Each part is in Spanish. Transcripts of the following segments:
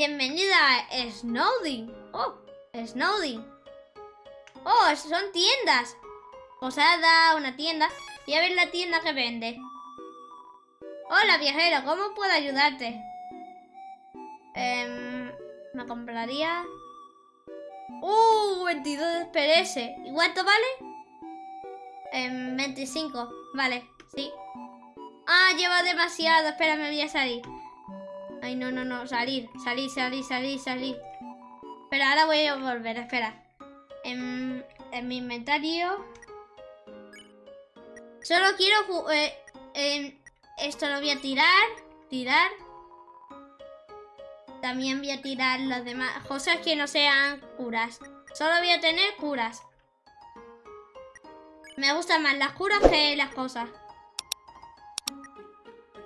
Bienvenida a Snowding. Oh, Snowding. Oh, son tiendas. Posada, una tienda. Voy a ver la tienda que vende. Hola, viajero. ¿Cómo puedo ayudarte? Em, me compraría... ¡Uh! 22 PRS. ¿Y cuánto vale? Em, 25. Vale, sí. Ah, lleva demasiado. Espera, me voy a salir. Ay, no, no, no. Salir, salir, salir, salir, salir. Espera, ahora voy a volver. Espera. En, en mi inventario... Solo quiero... Eh, esto lo voy a tirar. Tirar. También voy a tirar las demás cosas que no sean curas. Solo voy a tener curas. Me gustan más las curas que las cosas.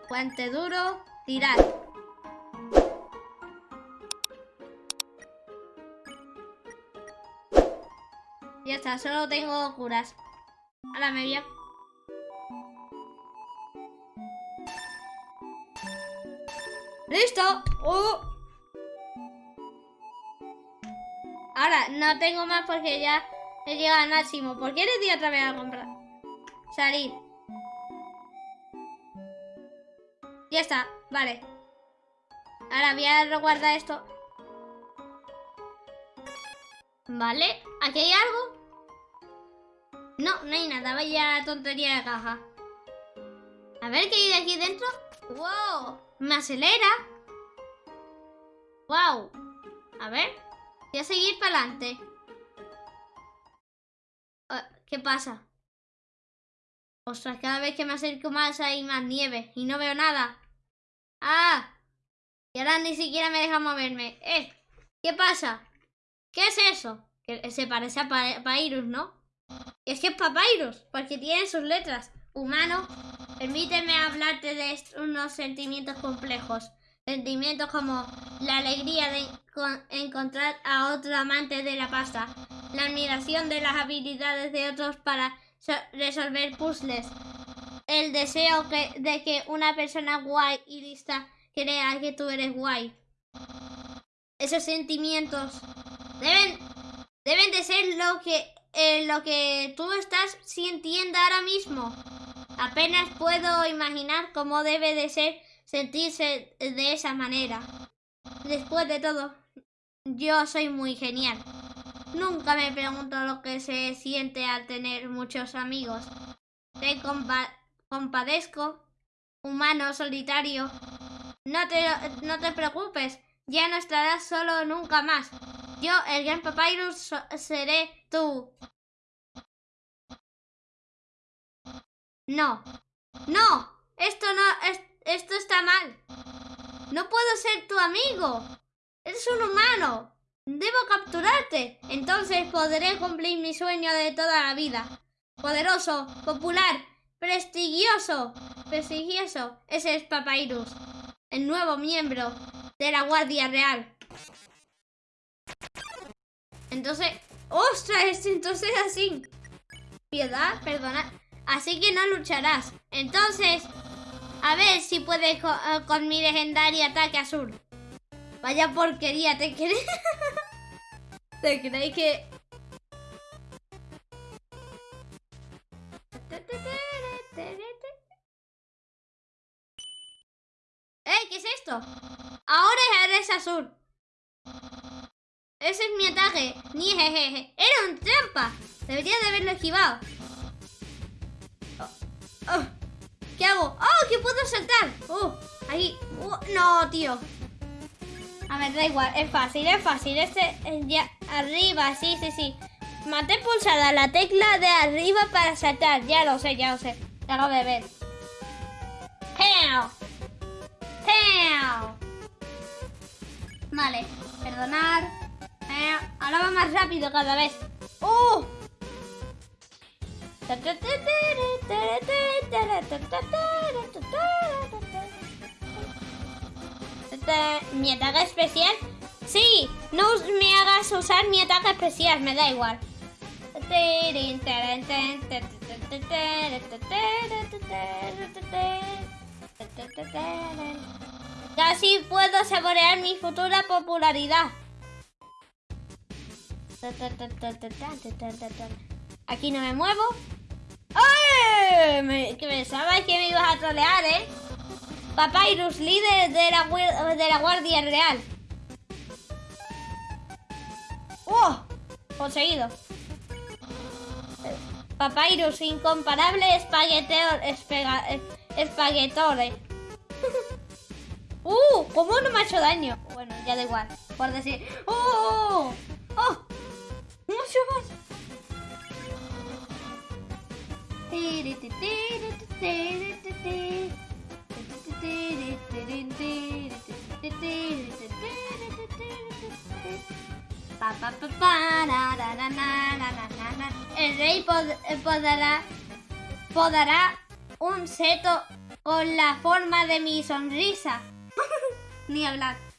Puente duro, tirar. Solo tengo curas. Ahora me voy a... ¡Listo! ¡Uh! Ahora, no tengo más porque ya he llegado al máximo. ¿Por qué le di otra vez a comprar? Salir. Ya está, vale. Ahora voy a reguardar esto. Vale, ¿aquí hay algo? No, no hay nada, vaya tontería de caja. A ver qué hay de aquí dentro. ¡Wow! Me acelera. ¡Wow! A ver. Voy a seguir para adelante. Ah, ¿Qué pasa? Ostras, cada vez que me acerco más hay más nieve y no veo nada. ¡Ah! Y ahora ni siquiera me deja moverme. ¡Eh! ¿Qué pasa? ¿Qué es eso? Que se parece a Papyrus, ¿no? Es que es Papyrus, porque tiene sus letras. Humano, permíteme hablarte de unos sentimientos complejos. Sentimientos como la alegría de encontrar a otro amante de la pasta, la admiración de las habilidades de otros para resolver puzzles, el deseo de que una persona guay y lista crea que tú eres guay. Esos sentimientos deben, deben de ser lo que, lo que tú estás sintiendo ahora mismo. Apenas puedo imaginar cómo debe de ser sentirse de esa manera. Después de todo, yo soy muy genial. Nunca me pregunto lo que se siente al tener muchos amigos. Te compadezco, humano solitario. No te, no te preocupes, ya no estarás solo nunca más. Yo, el gran Papyrus, seré tú. No, no, esto no, es, esto está mal. No puedo ser tu amigo. Eres un humano. Debo capturarte. Entonces podré cumplir mi sueño de toda la vida. Poderoso, popular, prestigioso. Prestigioso. Ese es Papyrus. El nuevo miembro de la Guardia Real. Entonces... ¡Ostras! Entonces así. Piedad, perdona. Así que no lucharás. Entonces, a ver si puedes eh, con, mi legendario ataque azul. Vaya porquería, ¿te crees? ¿Te creéis que...? ¡Eh! ¿Qué es esto? Ahora eres azul. Ese es mi ataque. Ni jejeje. Era un trampa. Debería de haberlo esquivado. Oh, oh. ¿Qué hago? ¡Oh! ¿Qué puedo saltar? ¡Oh! Ahí. Oh, no, tío. A ver, da igual. Es fácil, es fácil. Este ya arriba, sí, sí, sí. Mate pulsada la tecla de arriba para saltar. Ya lo sé, ya lo sé. Ya acabo de ver. ¡Heo! Vale, perdonar. Ahora va más rápido cada vez. ¡Uh! ¿Mi ataque especial? Sí, no me hagas usar mi ataque especial, me da igual. Casi puedo saborear mi futura popularidad. Aquí no me muevo. ¡Ay! Me, que pensaba que me ibas a trolear, ¿eh? Papyrus, líder de la, Guardia Real. ¡Oh! Poseído. Papyrus, incomparable espagueteo, espaguetore. ¡Uh! ¿Cómo no me ha hecho daño? Bueno, ya da igual. Por decir... ¡Oh! ¡Oh! ¡Mucho más! El rey podrá, podrá un seto con la forma de mi sonrisa. Ni hablar.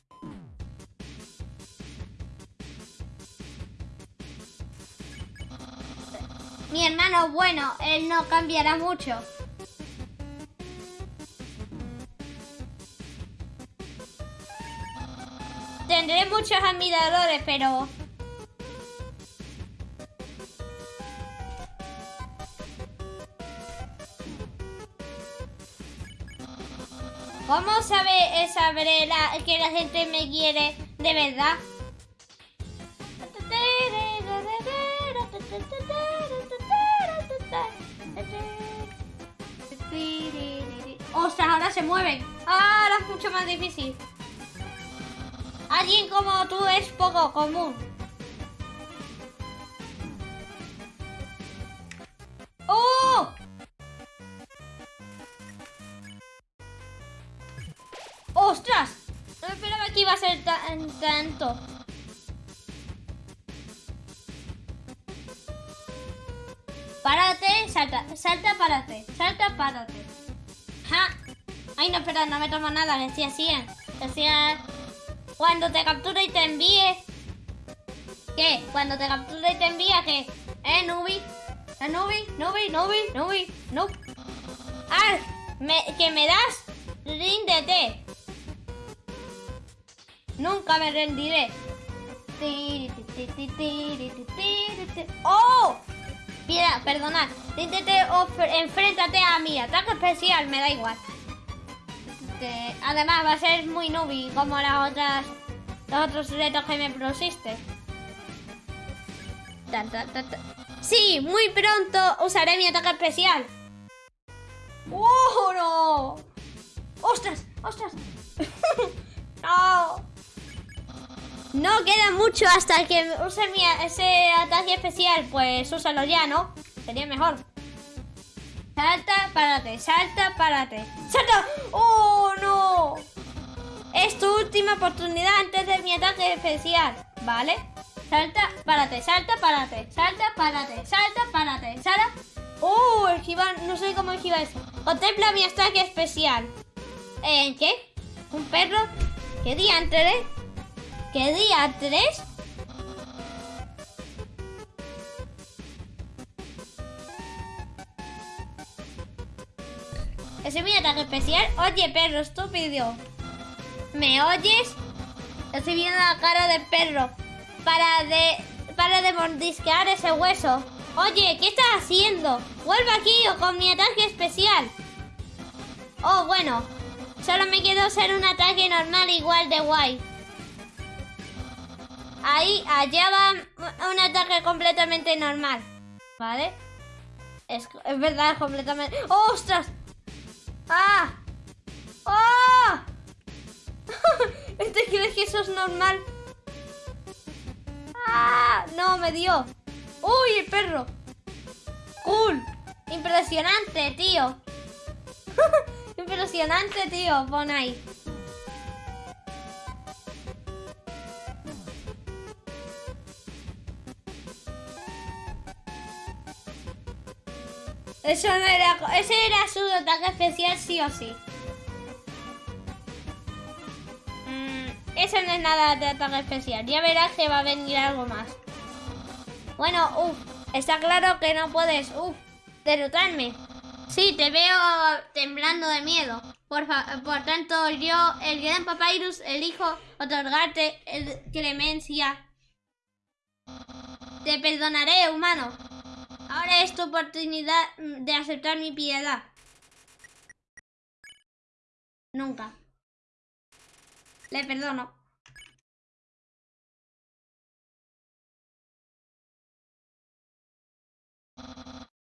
Mi hermano, bueno, él no cambiará mucho. Tendré muchos admiradores, pero... ¿Cómo sabe sabré la, que la gente me quiere de verdad? Ahora se mueven. Ahora es mucho más difícil. Alguien como tú es poco común. ¡Oh! ¡Ostras! No esperaba que iba a ser tan tanto. Párate, salta, salta, párate, salta, párate. Ay, no, espera, no me tomo nada, decía así. Decía cuando te captura y te envíe. ¿Qué? Cuando te captura y te envía, ¿qué? ¿Eh, Nubi? ¿Eh, Nubi? Nubi, Nubi, Nubi, no. ¡Ah! Me, ¿Que me das? Ríndete. Nunca me rendiré. ¡Oh! Mira, perdonad. Ríndete o enfréntate a mi ataque especial, me da igual además va a ser muy nubi como las otras los otros retos que me pusiste. Sí, muy pronto usaré mi ataque especial. ¡Oh, no! ¡Ostras! ¡Ostras! ¡No! No queda mucho hasta que use mi, ese ataque especial. Pues úsalo ya, ¿no? Sería mejor. Salta, párate, salta, párate. ¡Salta! ¡Oh! Es tu última oportunidad antes de mi ataque especial, ¿vale? Salta, párate, salta, párate, salta, párate, salta, párate, salta. ¡Oh! Esquivar, no sé cómo esquivar eso. Contempla mi ataque especial. ¿En qué? ¿Un perro? ¿Qué día antes? ¿Qué día antes? Ese es mi ataque especial. Oye, perro estúpido. ¿Me oyes? Estoy viendo la cara del perro. Para de... Para de mordisquear ese hueso. Oye, ¿qué estás haciendo? Vuelve aquí o con mi ataque especial. Oh, bueno. Solo me quedó ser un ataque normal igual de guay. Ahí, allá va un ataque completamente normal. ¿Vale? Es, es verdad, completamente... ¡Ostras! ¡Ah! Que eso es normal? ¡Ah! No, me dio. ¡Uy, el perro! ¡Cool! Impresionante, tío. Impresionante, tío. Pon ahí. Eso no era... Ese era su ataque especial sí o sí. Eso no es nada de ataque especial. Ya verás que va a venir algo más. Bueno, uff. Está claro que no puedes, uff, derrotarme. Sí, te veo temblando de miedo. Por, por tanto, yo, el gran Papyrus, elijo otorgarte el clemencia. Te perdonaré, humano. Ahora es tu oportunidad de aceptar mi piedad. Nunca. Le perdono.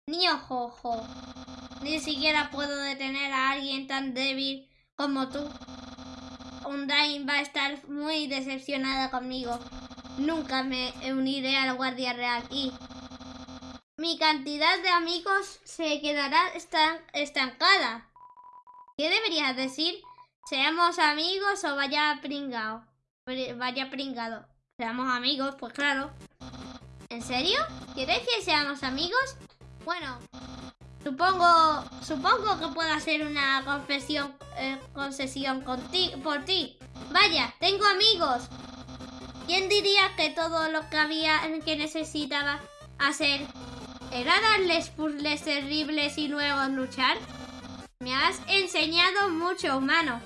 Ni ojo, Ni siquiera puedo detener a alguien tan débil como tú. Undyne va a estar muy decepcionada conmigo. Nunca me uniré a la Guardia Real y mi cantidad de amigos se quedará estancada. ¿Qué deberías decir? ¿Seamos amigos o vaya pringado? Vaya pringado. ¿Seamos amigos? Pues claro. ¿En serio? ¿Quieres que seamos amigos? Bueno, supongo, supongo que puedo hacer una confesión, eh, concesión por ti. Vaya, tengo amigos. ¿Quién diría que todo lo que había que necesitaba hacer era darles puzzles terribles y luego luchar? Me has enseñado mucho, humano.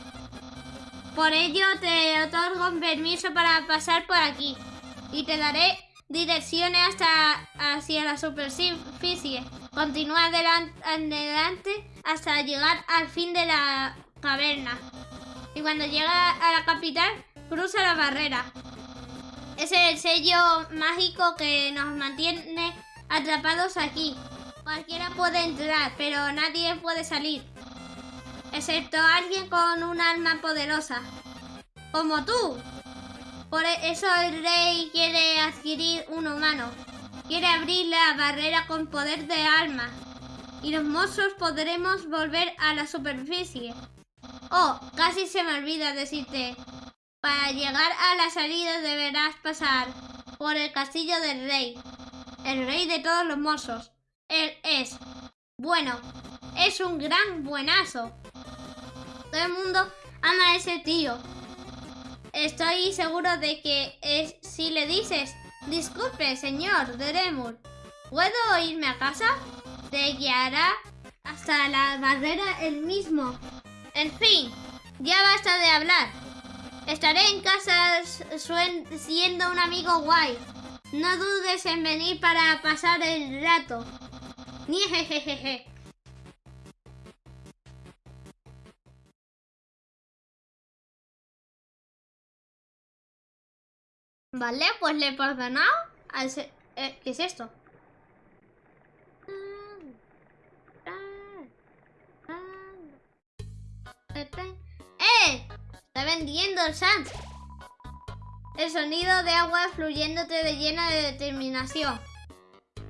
Por ello te otorgo permiso para pasar por aquí. Y te daré direcciones hasta hacia la superficie. Continúa adelante hasta llegar al fin de la caverna. Y cuando llega a la capital, cruza la barrera. Es el sello mágico que nos mantiene atrapados aquí. Cualquiera puede entrar, pero nadie puede salir. Excepto alguien con un alma poderosa. Como tú. Por eso el rey quiere adquirir un humano. Quiere abrir la barrera con poder de alma. Y los monstruos podremos volver a la superficie. Oh, casi se me olvida decirte. Para llegar a la salida deberás pasar por el castillo del rey. El rey de todos los monstruos. Él es. Bueno, es un gran buenazo. Todo el mundo ama a ese tío. Estoy seguro de que es, si le dices, disculpe, señor Deremur, ¿puedo irme a casa? Te guiará hasta la barrera el mismo. En fin, ya basta de hablar. Estaré en casa siendo un amigo guay. No dudes en venir para pasar el rato. Vale, pues le he perdonado eh, ¿Qué es esto? ¡Eh! Está vendiendo el Sans. El sonido de agua fluyéndote de llena de determinación.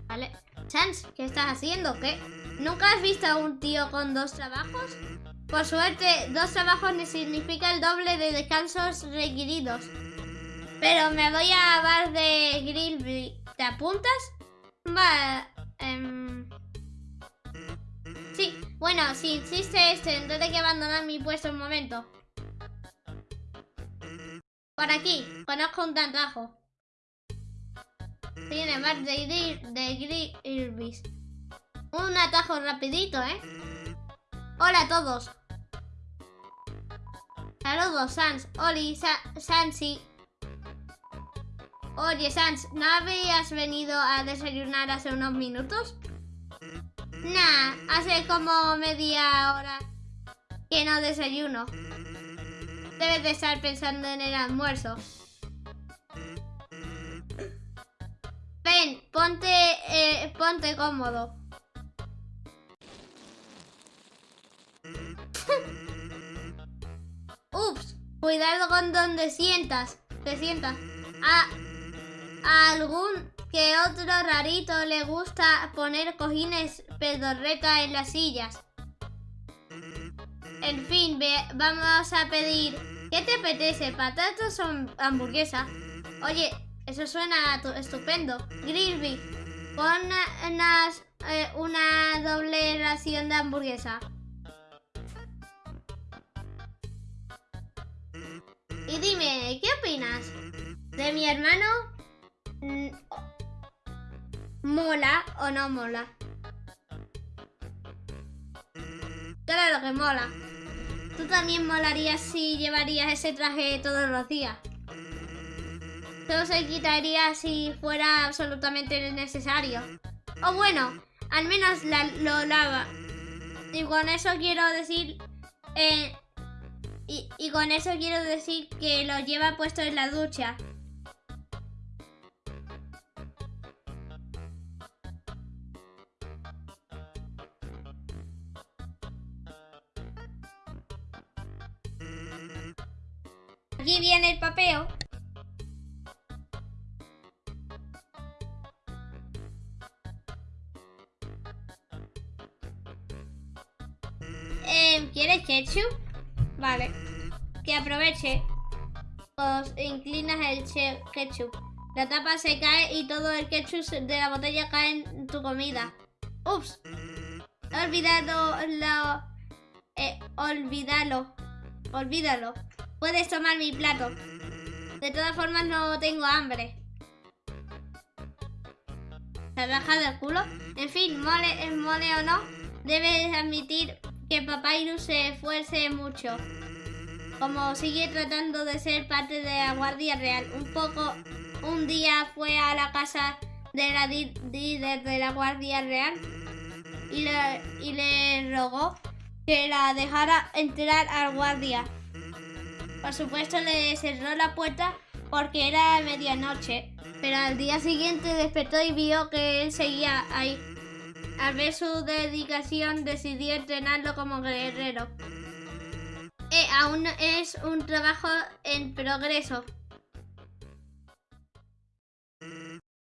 Vale. Sans, ¿qué estás haciendo? ¿Qué? ¿Nunca has visto a un tío con dos trabajos? Por suerte, dos trabajos significa el doble de descansos requeridos. Pero me voy a bar de grill. ¿Te apuntas? Va. Em, sí, bueno, si insiste este, tendré que abandonar mi puesto un momento. Por aquí, conozco un tantajo. Tiene bar de grill Un atajo rapidito, ¿eh? Hola a todos. Saludos, Sans, Oli, Sa Sansi, Oye, Sans, ¿no habías venido a desayunar hace unos minutos? Nah, hace como media hora que no desayuno. Debes de estar pensando en el almuerzo. Ven, ponte, eh, ponte cómodo. Ups, cuidado con donde sientas. Te sientas. Ah, a algún que otro rarito le gusta poner cojines pedorreta en las sillas. En fin, vamos a pedir... ¿Qué te apetece? ¿Patatas o hamburguesa? Oye, eso suena estupendo. Grilby, pon eh, una doble ración de hamburguesa. Y dime, ¿qué opinas? ¿De mi hermano? Mm, ¿Mola o no mola? Claro que mola. Tú también molarías si llevarías ese traje todos los días. Solo se quitaría si fuera absolutamente necesario. O bueno, al menos lo lava. Y con eso quiero decir... Eh, y, y con eso quiero decir que lo lleva puesto en la ducha. Aquí viene el papeo. Eh, ¿Quieres ketchup? Vale. Que aproveche. Os inclinas el ketchup. La tapa se cae y todo el ketchup de la botella cae en tu comida. Ups. Olvidado lo... Eh, olvídalo. Olvídalo. Puedes tomar mi plato. De todas formas no tengo hambre. ¿Se ha bajado el culo? En fin, mole, mole o no, debes admitir que Papyrus se esfuerce mucho. Como sigue tratando de ser parte de la Guardia Real. Un poco, un día fue a la casa de la líder de la Guardia Real y le, y le rogó que la dejara entrar al guardia. Por supuesto le cerró la puerta porque era medianoche, pero al día siguiente despertó y vio que él seguía ahí. Al ver su dedicación decidió entrenarlo como guerrero. Eh, aún es un trabajo en progreso.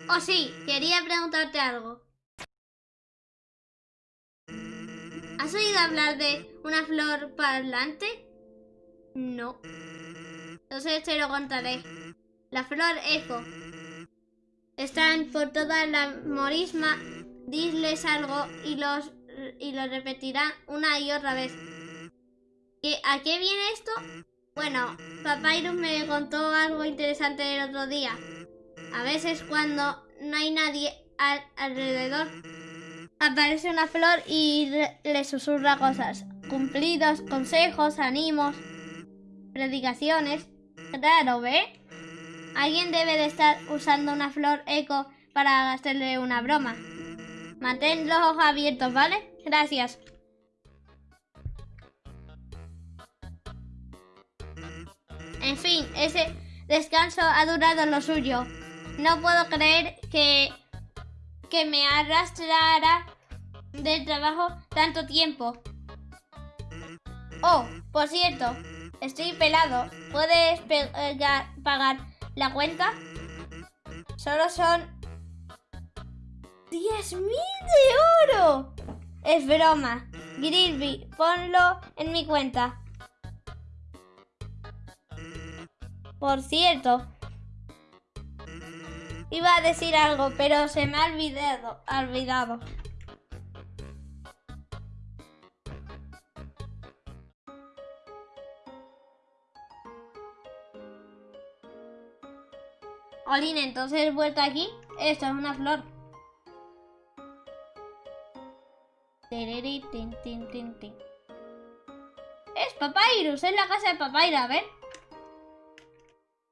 Oh sí, quería preguntarte algo. ¿Has oído hablar de una flor parlante? No. Entonces te lo contaré. La flor eco. Están por toda la morisma. Disles algo y los y lo repetirá una y otra vez. ¿A qué viene esto? Bueno, Papyrus me contó algo interesante el otro día. A veces cuando no hay nadie alrededor, aparece una flor y le susurra cosas. Cumplidos, consejos, ánimos predicaciones. Claro, ¿ve? Alguien debe de estar usando una flor eco para hacerle una broma. Mantén los ojos abiertos, ¿vale? Gracias. En fin, ese descanso ha durado lo suyo. No puedo creer que, que me arrastrara del trabajo tanto tiempo. Oh, por cierto, Estoy pelado. ¿Puedes pagar la cuenta? Solo son... ¡10.000 de oro! Es broma. Grilby, ponlo en mi cuenta. Por cierto, iba a decir algo, pero se me ha olvidado. Olin, entonces he vuelto aquí. Esto es una flor. Es Papyrus, es la casa de Papyrus, a ver.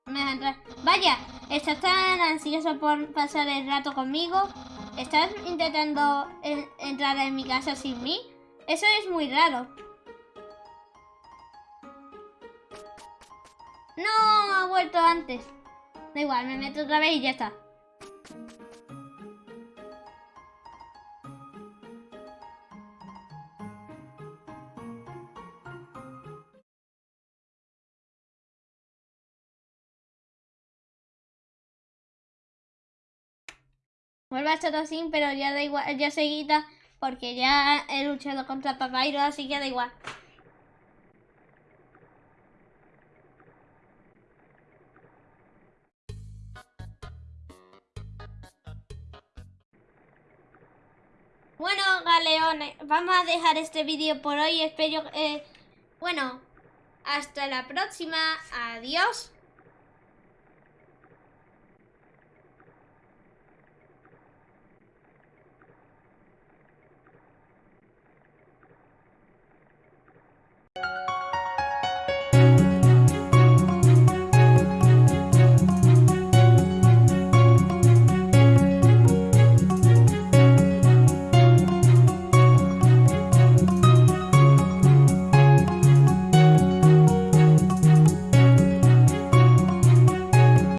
Me entrar. Vaya, estás tan ansioso por pasar el rato conmigo. ¿Estás intentando entrar en mi casa sin mí? Eso es muy raro. No, ha vuelto antes. Da igual, me meto otra vez y ya está. Vuelve a estar así, pero ya da igual, ya se quita porque ya he luchado contra Papyrus, así que da igual. Bueno, galeones, vamos a dejar este vídeo por hoy. Espero... Eh, bueno, hasta la próxima. Adiós.